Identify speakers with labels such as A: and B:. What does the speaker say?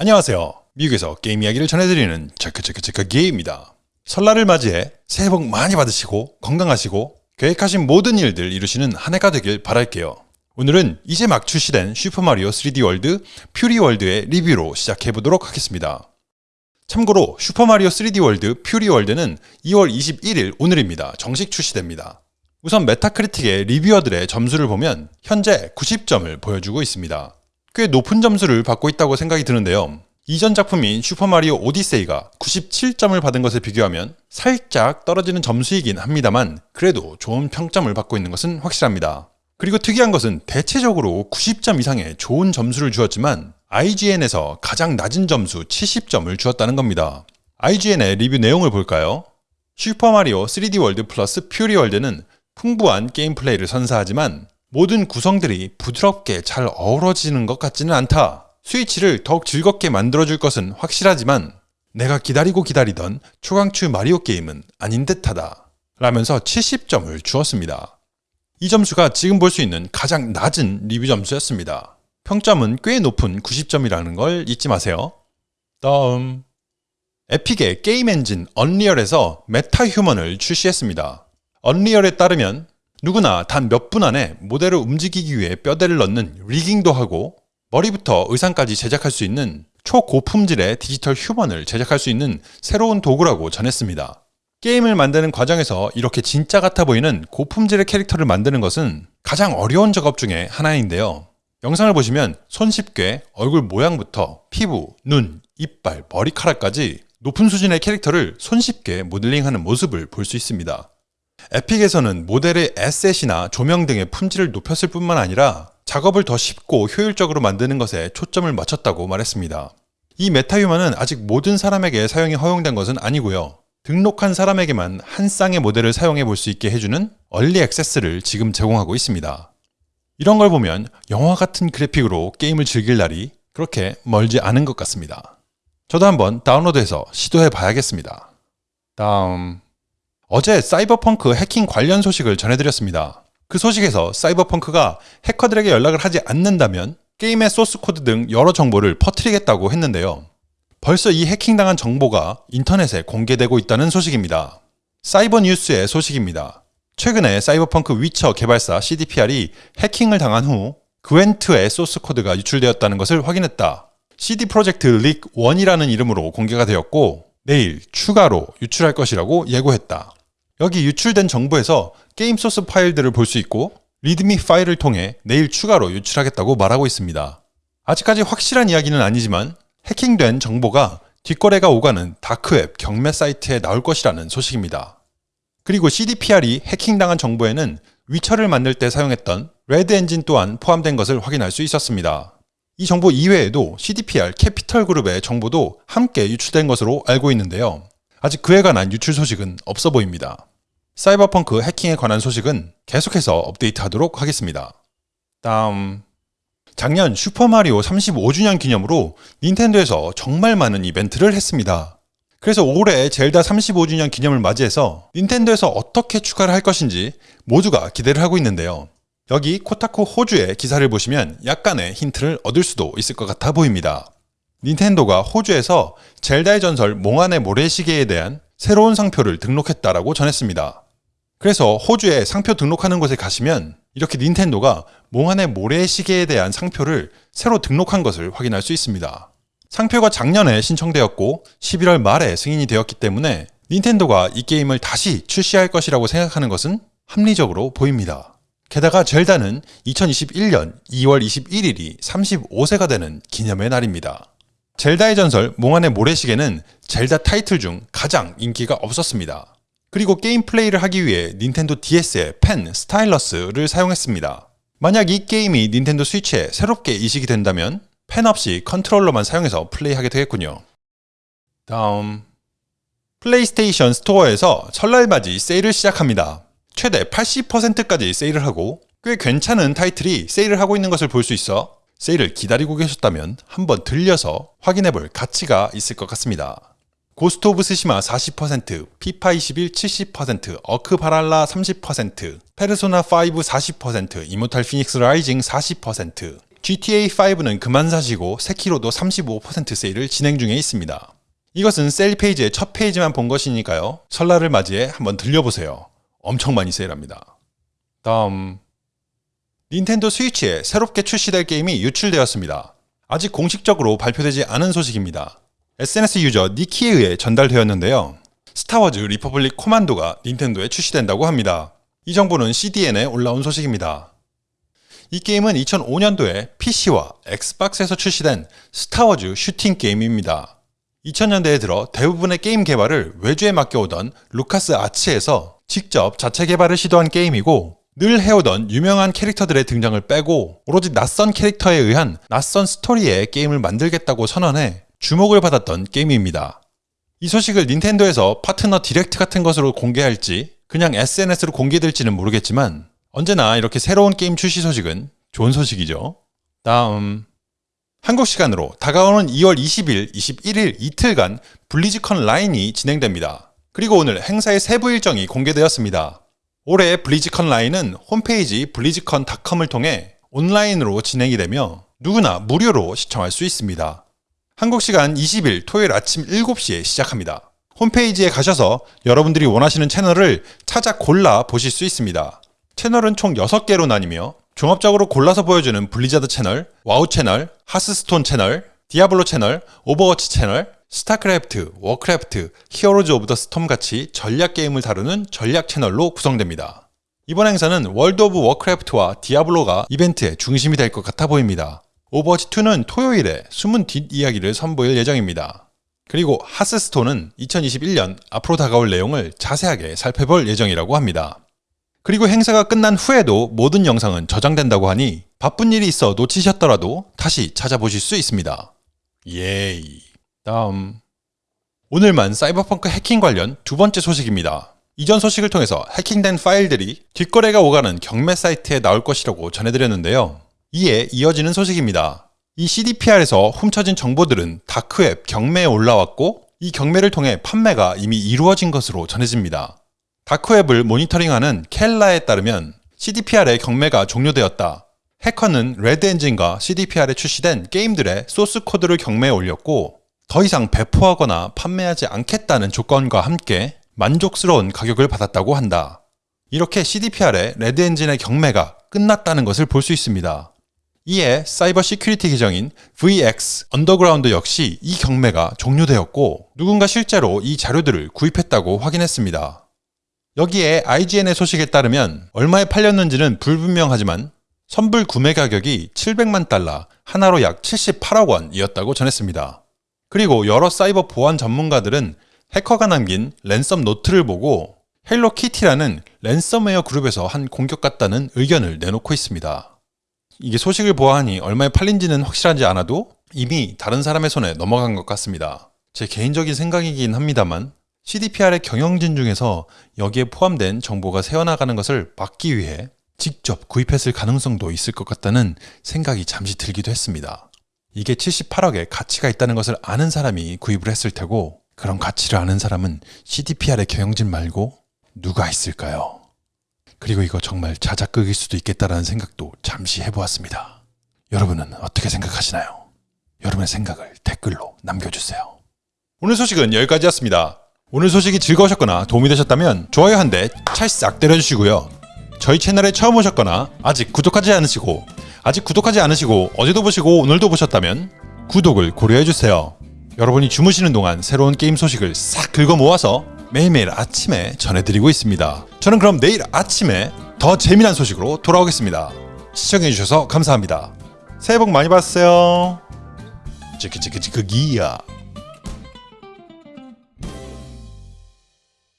A: 안녕하세요. 미국에서 게임 이야기를 전해드리는 체크체크체크 게임입니다. 설날을 맞이해 새해 복 많이 받으시고 건강하시고 계획하신 모든 일들 이루시는 한 해가 되길 바랄게요. 오늘은 이제 막 출시된 슈퍼마리오 3D 월드 퓨리 월드의 리뷰로 시작해보도록 하겠습니다. 참고로 슈퍼마리오 3D 월드 퓨리 월드는 2월 21일 오늘입니다. 정식 출시됩니다. 우선 메타크리틱의 리뷰어들의 점수를 보면 현재 90점을 보여주고 있습니다. 꽤 높은 점수를 받고 있다고 생각이 드는데요. 이전 작품인 슈퍼마리오 오디세이가 97점을 받은 것에 비교하면 살짝 떨어지는 점수이긴 합니다만 그래도 좋은 평점을 받고 있는 것은 확실합니다. 그리고 특이한 것은 대체적으로 90점 이상의 좋은 점수를 주었지만 IGN에서 가장 낮은 점수 70점을 주었다는 겁니다. IGN의 리뷰 내용을 볼까요? 슈퍼마리오 3D 월드 플러스 퓨리 월드는 풍부한 게임 플레이를 선사하지만 모든 구성들이 부드럽게 잘 어우러지는 것 같지는 않다. 스위치를 더욱 즐겁게 만들어줄 것은 확실하지만 내가 기다리고 기다리던 초강추 마리오 게임은 아닌 듯하다. 라면서 70점을 주었습니다. 이 점수가 지금 볼 수 있는 가장 낮은 리뷰 점수였습니다. 평점은 꽤 높은 90점이라는 걸 잊지 마세요. 다음 에픽의 게임 엔진 언리얼에서 메타 휴먼을 출시했습니다. 언리얼에 따르면 누구나 단 몇 분 안에 모델을 움직이기 위해 뼈대를 넣는 rigging도 하고 머리부터 의상까지 제작할 수 있는 초고품질의 디지털 휴먼을 제작할 수 있는 새로운 도구라고 전했습니다. 게임을 만드는 과정에서 이렇게 진짜 같아 보이는 고품질의 캐릭터를 만드는 것은 가장 어려운 작업 중에 하나인데요. 영상을 보시면 손쉽게 얼굴 모양부터 피부, 눈, 이빨, 머리카락까지 높은 수준의 캐릭터를 손쉽게 모델링하는 모습을 볼 수 있습니다. 에픽에서는 모델의 에셋이나 조명 등의 품질을 높였을 뿐만 아니라 작업을 더 쉽고 효율적으로 만드는 것에 초점을 맞췄다고 말했습니다. 이 메타휴먼은 아직 모든 사람에게 사용이 허용된 것은 아니고요. 등록한 사람에게만 한 쌍의 모델을 사용해 볼 수 있게 해주는 얼리 액세스를 지금 제공하고 있습니다. 이런 걸 보면 영화 같은 그래픽으로 게임을 즐길 날이 그렇게 멀지 않은 것 같습니다. 저도 한번 다운로드해서 시도해 봐야겠습니다. 다음 어제 사이버펑크 해킹 관련 소식을 전해드렸습니다. 그 소식에서 사이버펑크가 해커들에게 연락을 하지 않는다면 게임의 소스코드 등 여러 정보를 퍼뜨리겠다고 했는데요. 벌써 이 해킹당한 정보가 인터넷에 공개되고 있다는 소식입니다. 사이버 뉴스의 소식입니다. 최근에 사이버펑크 위쳐 개발사 CDPR이 해킹을 당한 후 그웬트의 소스코드가 유출되었다는 것을 확인했다. CD 프로젝트 릭 1이라는 이름으로 공개가 되었고 내일 추가로 유출할 것이라고 예고했다. 여기 유출된 정보에서 게임 소스 파일들을 볼 수 있고 README 파일을 통해 내일 추가로 유출하겠다고 말하고 있습니다. 아직까지 확실한 이야기는 아니지만 해킹된 정보가 뒷거래가 오가는 다크웹 경매 사이트에 나올 것이라는 소식입니다. 그리고 CDPR이 해킹당한 정보에는 위쳐를 만들 때 사용했던 레드 엔진 또한 포함된 것을 확인할 수 있었습니다. 이 정보 이외에도 CDPR 캐피털 그룹의 정보도 함께 유출된 것으로 알고 있는데요. 아직 그에 관한 유출 소식은 없어 보입니다. 사이버펑크 해킹에 관한 소식은 계속해서 업데이트하도록 하겠습니다. 다음 작년 슈퍼마리오 35주년 기념으로 닌텐도에서 정말 많은 이벤트를 했습니다. 그래서 올해 젤다 35주년 기념을 맞이해서 닌텐도에서 어떻게 추가를 할 것인지 모두가 기대를 하고 있는데요. 여기 코타쿠 호주의 기사를 보시면 약간의 힌트를 얻을 수도 있을 것 같아 보입니다. 닌텐도가 호주에서 젤다의 전설 몽환의 모래시계에 대한 새로운 상표를 등록했다라고 전했습니다. 그래서 호주에 상표 등록하는 곳에 가시면 이렇게 닌텐도가 몽환의 모래시계에 대한 상표를 새로 등록한 것을 확인할 수 있습니다. 상표가 작년에 신청되었고 11월 말에 승인이 되었기 때문에 닌텐도가 이 게임을 다시 출시할 것이라고 생각하는 것은 합리적으로 보입니다. 게다가 젤다는 2021년 2월 21일이 35세가 되는 기념의 날입니다. 젤다의 전설 몽환의 모래시계는 젤다 타이틀 중 가장 인기가 없었습니다. 그리고 게임 플레이를 하기 위해 닌텐도 DS의 펜, 스타일러스를 사용했습니다. 만약 이 게임이 닌텐도 스위치에 새롭게 이식이 된다면 펜 없이 컨트롤러만 사용해서 플레이하게 되겠군요. 다음 플레이스테이션 스토어에서 설날맞이 세일을 시작합니다. 최대 80%까지 세일을 하고 꽤 괜찮은 타이틀이 세일을 하고 있는 것을 볼 수 있어 세일을 기다리고 계셨다면 한번 들려서 확인해 볼 가치가 있을 것 같습니다. 고스트 오브 스시마 40%, 피파 21 70%, 어크 발할라 30%, 페르소나 5 40%, 이모탈 피닉스 라이징 40%, GTA5는 그만 사시고 세키로도 35% 세일을 진행 중에 있습니다. 이것은 세일 페이지의 첫 페이지만 본 것이니까요. 설날을 맞이해 한번 들려보세요. 엄청 많이 세일합니다. 다음 닌텐도 스위치에 새롭게 출시될 게임이 유출되었습니다. 아직 공식적으로 발표되지 않은 소식입니다. SNS 유저 니키에 의해 전달되었는데요. 스타워즈 리퍼블릭 코만도가 닌텐도에 출시된다고 합니다. 이 정보는 CDN에 올라온 소식입니다. 이 게임은 2005년도에 PC와 엑스박스에서 출시된 스타워즈 슈팅 게임입니다. 2000년대에 들어 대부분의 게임 개발을 외주에 맡겨오던 루카스 아츠에서 직접 자체 개발을 시도한 게임이고 늘 해오던 유명한 캐릭터들의 등장을 빼고 오로지 낯선 캐릭터에 의한 낯선 스토리의 게임을 만들겠다고 선언해 주목을 받았던 게임입니다. 이 소식을 닌텐도에서 Partner Direct 같은 것으로 공개할지 그냥 SNS로 공개될지는 모르겠지만 언제나 이렇게 새로운 게임 출시 소식은 좋은 소식이죠. 다음 한국 시간으로 다가오는 2월 20일, 21일 이틀간 블리즈컨 라인이 진행됩니다. 그리고 오늘 행사의 세부 일정이 공개되었습니다. 올해 블리즈컨 라인은 홈페이지 블리즈컨닷컴을 통해 온라인으로 진행이 되며 누구나 무료로 시청할 수 있습니다. 한국 시간 20일 토요일 아침 7시에 시작합니다. 홈페이지에 가셔서 여러분들이 원하시는 채널을 찾아 골라 보실 수 있습니다. 채널은 총 6개로 나뉘며 종합적으로 골라서 보여주는 블리자드 채널, 와우 채널, 하스스톤 채널, 디아블로 채널, 오버워치 채널, 스타크래프트, 워크래프트, 히어로즈 오브 더 스톰 같이 전략 게임을 다루는 전략 채널로 구성됩니다. 이번 행사는 월드 오브 워크래프트와 디아블로가 이벤트의 중심이 될 것 같아 보입니다. 오버워치2는 토요일에 숨은 뒷이야기를 선보일 예정입니다. 그리고 하스스톤은 2021년 앞으로 다가올 내용을 자세하게 살펴볼 예정이라고 합니다. 그리고 행사가 끝난 후에도 모든 영상은 저장된다고 하니 바쁜 일이 있어 놓치셨더라도 다시 찾아보실 수 있습니다. Yay. 다음. 오늘만 사이버펑크 해킹 관련 두 번째 소식입니다. 이전 소식을 통해서 해킹된 파일들이 뒷거래가 오가는 경매 사이트에 나올 것이라고 전해드렸는데요. 이에 이어지는 소식입니다. 이 CDPR에서 훔쳐진 정보들은 다크웹 경매에 올라왔고 이 경매를 통해 판매가 이미 이루어진 것으로 전해집니다. 다크웹을 모니터링하는 켈라에 따르면 CDPR의 경매가 종료되었다. 해커는 레드 엔진과 CDPR에 출시된 게임들의 소스 코드를 경매에 올렸고 더 이상 배포하거나 판매하지 않겠다는 조건과 함께 만족스러운 가격을 받았다고 한다. 이렇게 CDPR의 레드 엔진의 경매가 끝났다는 것을 볼 수 있습니다. 이에 cyber security 계정인 VX 언더그라운드 역시 이 경매가 종료되었고 누군가 실제로 이 자료들을 구입했다고 확인했습니다. 여기에 IGN의 소식에 따르면 얼마에 팔렸는지는 불분명하지만 선불 구매 가격이 700만 달러, 한화로 약 78억 원이었다고 전했습니다. 그리고 여러 사이버 보안 전문가들은 해커가 남긴 ransom note를 보고 헬로 키티라는 랜섬웨어 그룹에서 한 공격 같다는 의견을 내놓고 있습니다. 이게 소식을 보아하니 얼마에 팔린지는 확실하지 않아도 이미 다른 사람의 손에 넘어간 것 같습니다. 제 개인적인 생각이긴 합니다만 CDPR의 경영진 중에서 여기에 포함된 정보가 새어나가는 것을 막기 위해 직접 구입했을 가능성도 있을 것 같다는 생각이 잠시 들기도 했습니다. 이게 78억의 가치가 있다는 것을 아는 사람이 구입을 했을 테고 그런 가치를 아는 사람은 CDPR의 경영진 말고 누가 있을까요? 그리고 이거 정말 자작극일 수도 있겠다라는 생각도 잠시 해보았습니다. 여러분은 어떻게 생각하시나요? 여러분의 생각을 댓글로 남겨주세요. 오늘 소식은 여기까지였습니다. 오늘 소식이 즐거우셨거나 도움이 되셨다면 좋아요 한 대 찰싹 때려주시고요. 저희 채널에 처음 오셨거나 아직 구독하지 않으시고 아직 구독하지 않으시고 어제도 보시고 오늘도 보셨다면 구독을 고려해주세요. 여러분이 주무시는 동안 새로운 게임 소식을 싹 긁어 모아서 매일매일 아침에 전해드리고 있습니다. 저는 그럼 내일 아침에 더 재미난 소식으로 돌아오겠습니다. 시청해주셔서 감사합니다. 새해 복 많이 받으세요. 찌크찌크찌크기야.